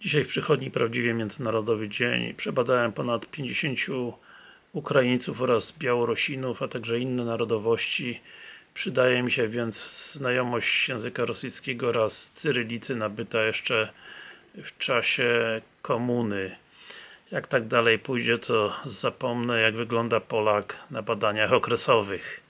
Dzisiaj w przychodni Prawdziwie Międzynarodowy Dzień. Przebadałem ponad 50 Ukraińców oraz Białorusinów, a także inne narodowości. Przydaje mi się więc znajomość języka rosyjskiego oraz cyrylicy nabyta jeszcze w czasie komuny. Jak tak dalej pójdzie, to zapomnę jak wygląda Polak na badaniach okresowych.